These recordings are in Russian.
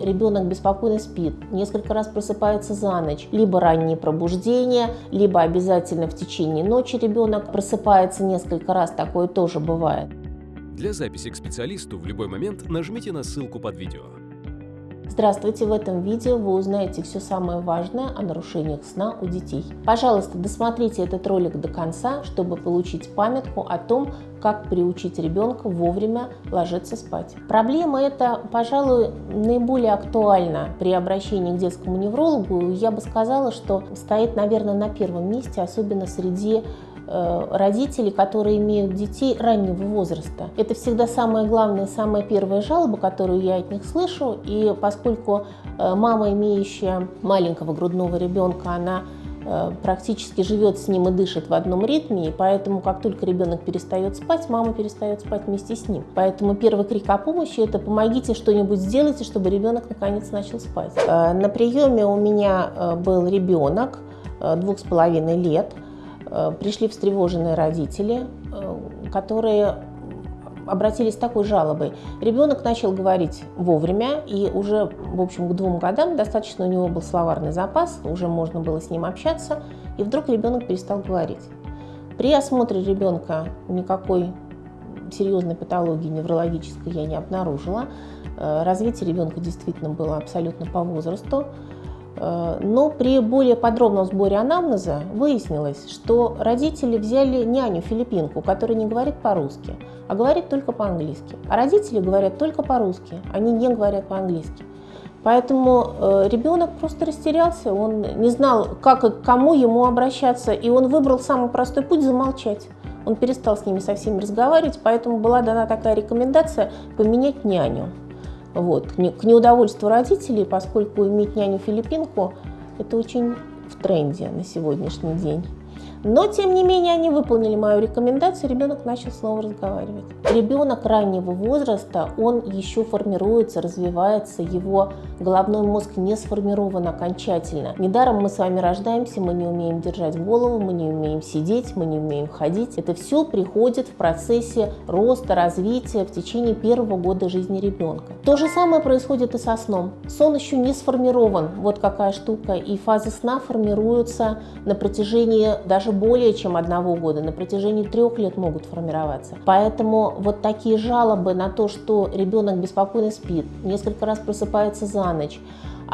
Ребенок беспокойно спит, несколько раз просыпается за ночь, либо раннее пробуждение, либо обязательно в течение ночи ребенок просыпается несколько раз, такое тоже бывает. Для записи к специалисту в любой момент нажмите на ссылку под видео. Здравствуйте! В этом видео вы узнаете все самое важное о нарушениях сна у детей. Пожалуйста, досмотрите этот ролик до конца, чтобы получить памятку о том, как приучить ребенка вовремя ложиться спать. Проблема эта, пожалуй, наиболее актуальна при обращении к детскому неврологу. Я бы сказала, что стоит, наверное, на первом месте, особенно среди Э, родителей, которые имеют детей раннего возраста. Это всегда самая главная, самая первая жалоба, которую я от них слышу. И поскольку э, мама, имеющая маленького грудного ребенка, она э, практически живет с ним и дышит в одном ритме, и поэтому как только ребенок перестает спать, мама перестает спать вместе с ним. Поэтому первый крик о помощи – это «помогите что-нибудь сделайте, чтобы ребенок наконец начал спать». На приеме у меня был ребенок двух с половиной лет – пришли встревоженные родители, э, которые обратились с такой жалобой. Ребенок начал говорить вовремя, и уже, в общем, к двум годам достаточно у него был словарный запас, уже можно было с ним общаться, и вдруг ребенок перестал говорить. При осмотре ребенка никакой серьезной патологии неврологической я не обнаружила. Э, развитие ребенка действительно было абсолютно по возрасту. Э, но при более подробном сборе анамнеза выяснилось, что родители взяли няню-филиппинку, которая не говорит по-русски, а говорит только по-английски. А родители говорят только по-русски, они не говорят по-английски. Поэтому э, ребенок просто растерялся, он не знал, как и к кому ему обращаться, и он выбрал самый простой путь – замолчать. Он перестал с ними со всеми разговаривать, поэтому была дана такая рекомендация поменять няню. Вот. К неудовольствию родителей, поскольку иметь няню-филиппинку – это очень в тренде на сегодняшний день. Но, тем не менее, они выполнили мою рекомендацию, ребенок начал снова разговаривать. Ребенок раннего возраста, он еще формируется, развивается, его головной мозг не сформирован окончательно. Недаром мы с вами рождаемся, мы не умеем держать голову, мы не умеем сидеть, мы не умеем ходить. Это все приходит в процессе роста, развития в течение первого года жизни ребенка. То же самое происходит и со сном. Сон еще не сформирован, вот какая штука, и фазы сна формируются на протяжении даже более чем одного года, на протяжении трех лет могут формироваться. Поэтому вот такие жалобы на то, что ребенок беспокойно спит, несколько раз просыпается за ночь,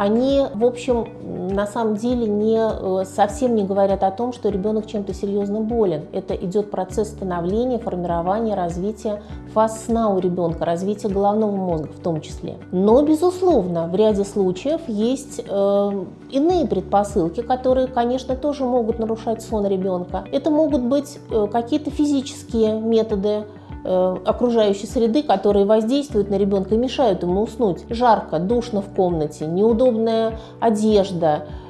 они, в общем, на самом деле не, э, совсем не говорят о том, что ребенок чем-то серьезно болен. Это идет процесс становления, формирования, развития фаз сна у ребенка, развития головного мозга в том числе. Но, безусловно, в ряде случаев есть э, иные предпосылки, которые, конечно, тоже могут нарушать сон ребенка. Это могут быть э, какие-то физические методы, окружающей среды, которые воздействуют на ребенка и мешают ему уснуть. Жарко, душно в комнате, неудобная одежда, Э,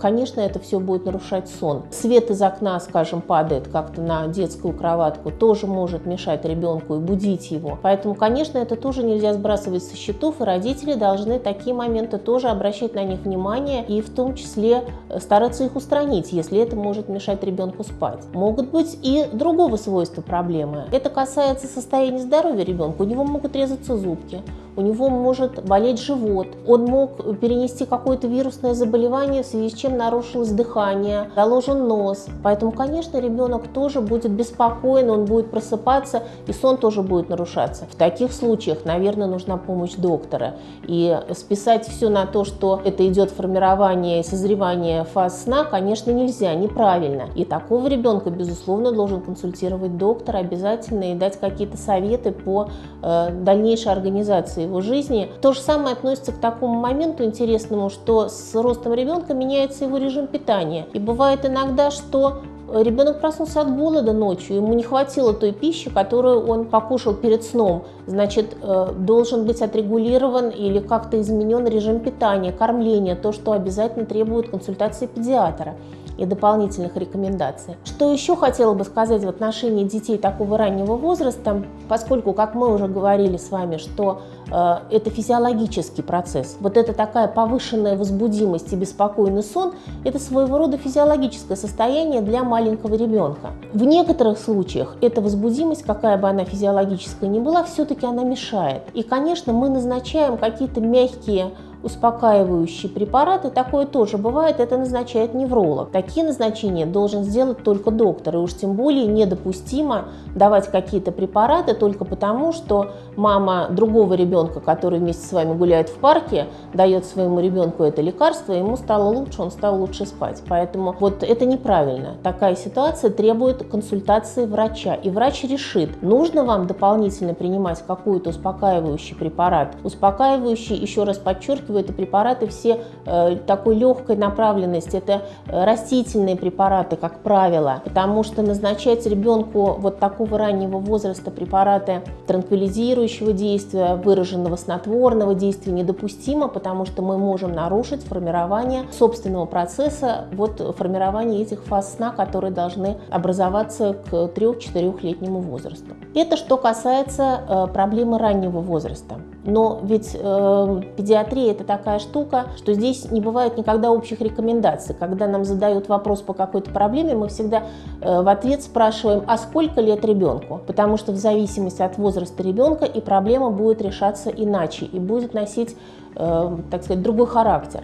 конечно, это все будет нарушать сон. Свет из окна, скажем, падает как-то на детскую кроватку, тоже может мешать ребенку и будить его. Поэтому, конечно, это тоже нельзя сбрасывать со счетов, и родители должны такие моменты тоже обращать на них внимание и в том числе э, стараться их устранить, если это может мешать ребенку спать. Могут быть и другого свойства проблемы. Это касается состояния здоровья ребенка. У него могут резаться зубки, у него может болеть живот, он мог перенести какое-то вирусное заболевание, в связи с чем нарушилось дыхание, заложен нос. Поэтому, конечно, ребенок тоже будет беспокоен, он будет просыпаться, и сон тоже будет нарушаться. В таких случаях, наверное, нужна помощь доктора. И списать все на то, что это идет формирование и созревание фаз сна, конечно, нельзя, неправильно. И такого ребенка, безусловно, должен консультировать доктор обязательно и дать какие-то советы по э, дальнейшей организации его жизни. То же самое относится к такому моменту интересному, что с ростом ребенка меняется его режим питания. И бывает иногда, что Ребенок проснулся от голода ночью, ему не хватило той пищи, которую он покушал перед сном. Значит, э, должен быть отрегулирован или как-то изменен режим питания, кормления, то, что обязательно требует консультации педиатра и дополнительных рекомендаций. Что еще хотела бы сказать в отношении детей такого раннего возраста, поскольку, как мы уже говорили с вами, что э, это физиологический процесс, вот это такая повышенная возбудимость и беспокойный сон, это своего рода физиологическое состояние для маленького ребенка. В некоторых случаях эта возбудимость, какая бы она физиологическая ни была, все-таки она мешает. И, конечно, мы назначаем какие-то мягкие успокаивающие препараты, такое тоже бывает, это назначает невролог. Такие назначения должен сделать только доктор, и уж тем более недопустимо давать какие-то препараты только потому, что мама другого ребенка, который вместе с вами гуляет в парке, дает своему ребенку это лекарство, ему стало лучше, он стал лучше спать. Поэтому вот это неправильно. Такая ситуация требует консультации врача, и врач решит, нужно вам дополнительно принимать какой-то успокаивающий препарат. Успокаивающий, еще раз подчеркиваю, это препараты все э, такой легкой направленности, это э, растительные препараты, как правило, потому что назначать ребенку вот такого раннего возраста препараты транквилизирующего действия, выраженного снотворного действия недопустимо, потому что мы можем нарушить формирование собственного процесса, вот формирование этих фаз сна, которые должны образоваться к 3-4-летнему возрасту. Это что касается э, проблемы раннего возраста. Но ведь э, педиатрия это такая штука, что здесь не бывает никогда общих рекомендаций. Когда нам задают вопрос по какой-то проблеме, мы всегда э, в ответ спрашиваем, а сколько лет ребенку? Потому что в зависимости от возраста ребенка и проблема будет решаться иначе и будет носить, э, так сказать, другой характер.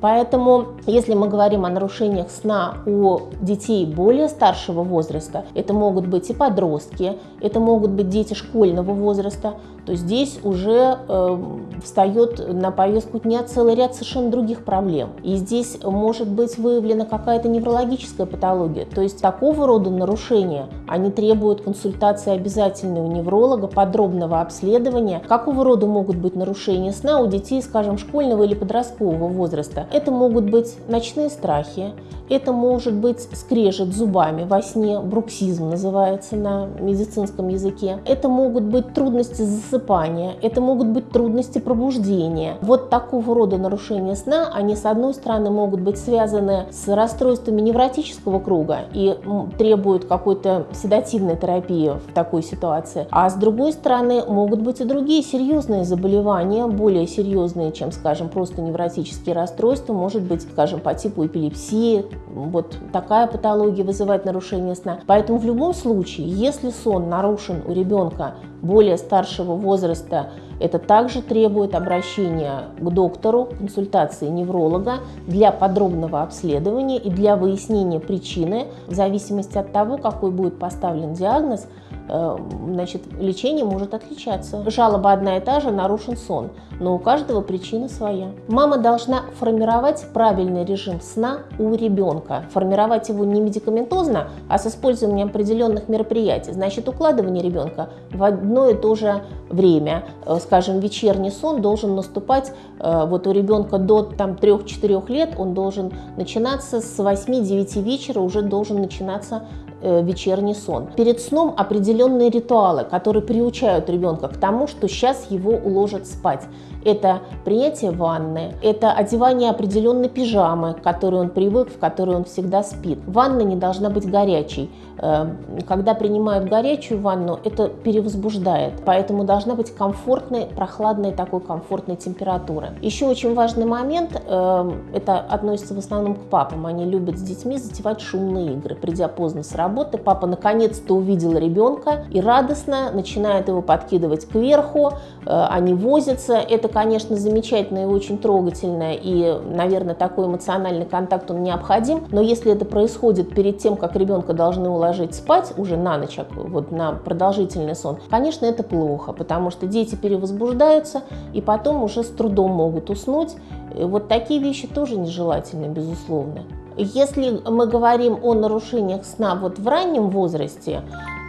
Поэтому, если мы говорим о нарушениях сна у детей более старшего возраста, это могут быть и подростки, это могут быть дети школьного возраста, то здесь уже э, встает на повестку дня целый ряд совершенно других проблем. И здесь может быть выявлена какая-то неврологическая патология. То есть такого рода нарушения, они требуют консультации обязательной у невролога, подробного обследования. Какого рода могут быть нарушения сна у детей, скажем, школьного или подросткового возраста? Это могут быть ночные страхи, это может быть скрежет зубами во сне, бруксизм называется на медицинском языке. Это могут быть трудности засыпания, это могут быть трудности пробуждения. Вот такого рода нарушения сна, они с одной стороны могут быть связаны с расстройствами невротического круга и требуют какой-то седативной терапии в такой ситуации. А с другой стороны могут быть и другие серьезные заболевания, более серьезные, чем, скажем, просто невротические расстройства, может быть, скажем, по типу эпилепсии, вот такая патология вызывает нарушение сна. Поэтому в любом случае, если сон нарушен у ребенка более старшего возраста, это также требует обращения к доктору, консультации невролога для подробного обследования и для выяснения причины в зависимости от того, какой будет поставлен диагноз – значит, лечение может отличаться. Жалоба одна и та же, нарушен сон, но у каждого причина своя. Мама должна формировать правильный режим сна у ребенка. Формировать его не медикаментозно, а с использованием определенных мероприятий. Значит, укладывание ребенка в одно и то же время. Э, скажем, вечерний сон должен наступать э, вот у ребенка до там, 3-4 лет, он должен начинаться с 8-9 вечера, уже должен начинаться Э, вечерний сон. Перед сном определенные ритуалы, которые приучают ребенка к тому, что сейчас его уложат спать. Это принятие ванны, это одевание определенной пижамы, к которой он привык, в которой он всегда спит. Ванна не должна быть горячей. Э, когда принимают горячую ванну, это перевозбуждает, поэтому должна быть комфортной, прохладной такой комфортной температуры. Еще очень важный момент, э, это относится в основном к папам, они любят с детьми затевать шумные игры. Придя поздно с работы, папа наконец-то увидел ребенка и радостно начинает его подкидывать кверху, э, они возятся. Это, конечно, замечательно и очень трогательно, и, наверное, такой эмоциональный контакт он необходим, но если это происходит перед тем, как ребенка должны уложить ложить спать уже на ночь, вот на продолжительный сон, конечно, это плохо, потому что дети перевозбуждаются и потом уже с трудом могут уснуть. И вот такие вещи тоже нежелательны, безусловно. Если мы говорим о нарушениях сна вот в раннем возрасте,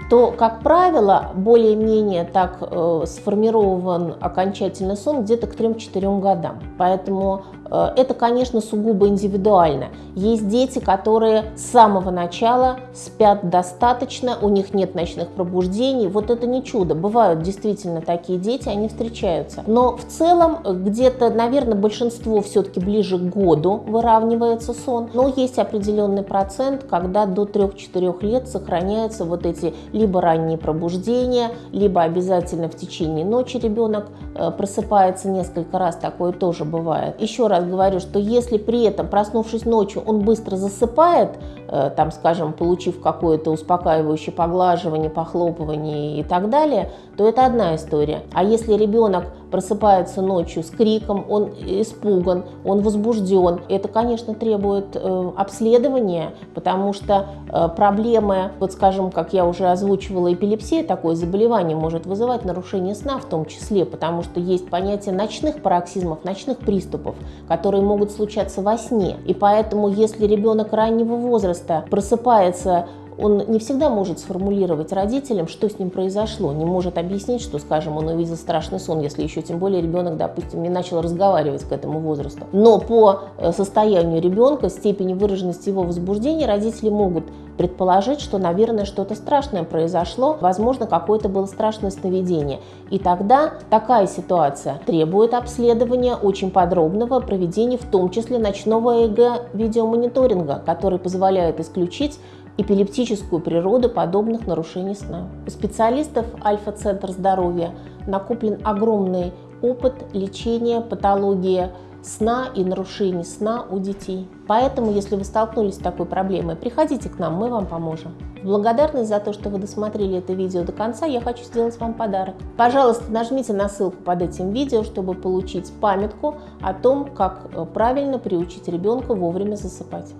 то, как правило, более-менее так э, сформирован окончательный сон где-то к 3-4 годам. Поэтому это, конечно, сугубо индивидуально. Есть дети, которые с самого начала спят достаточно, у них нет ночных пробуждений. Вот это не чудо. Бывают действительно такие дети, они встречаются. Но в целом где-то, наверное, большинство все-таки ближе к году выравнивается сон. Но есть определенный процент, когда до 3-4 лет сохраняются вот эти либо ранние пробуждения, либо обязательно в течение ночи ребенок э, просыпается несколько раз. Такое тоже бывает. Еще раз раз говорю, что если при этом, проснувшись ночью, он быстро засыпает, э, там, скажем, получив какое-то успокаивающее поглаживание, похлопывание и так далее, то это одна история. А если ребенок просыпается ночью с криком, он испуган, он возбужден. Это, конечно, требует э, обследования, потому что э, проблемы, вот скажем, как я уже озвучивала, эпилепсия, такое заболевание может вызывать нарушение сна в том числе, потому что есть понятие ночных пароксизмов, ночных приступов, которые могут случаться во сне. И поэтому, если ребенок раннего возраста просыпается он не всегда может сформулировать родителям, что с ним произошло, не может объяснить, что, скажем, он увидел страшный сон, если еще тем более ребенок, допустим, не начал разговаривать к этому возрасту. Но по э, состоянию ребенка, степени выраженности его возбуждения, родители могут предположить, что, наверное, что-то страшное произошло, возможно, какое-то было страшное сновидение. И тогда такая ситуация требует обследования очень подробного проведения, в том числе ночного ЭГ-видеомониторинга, который позволяет исключить эпилептическую природу подобных нарушений сна. У специалистов Альфа-центр здоровья накоплен огромный опыт лечения патологии сна и нарушений сна у детей. Поэтому, если вы столкнулись с такой проблемой, приходите к нам, мы вам поможем. В благодарность за то, что вы досмотрели это видео до конца, я хочу сделать вам подарок. Пожалуйста, нажмите на ссылку под этим видео, чтобы получить памятку о том, как э, правильно приучить ребенка вовремя засыпать.